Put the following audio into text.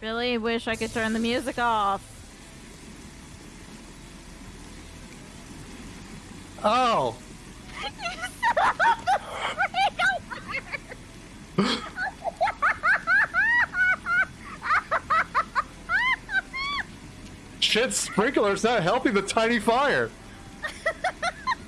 Really wish I could turn the music off. Oh. Shit, sprinkler's not helping the tiny fire.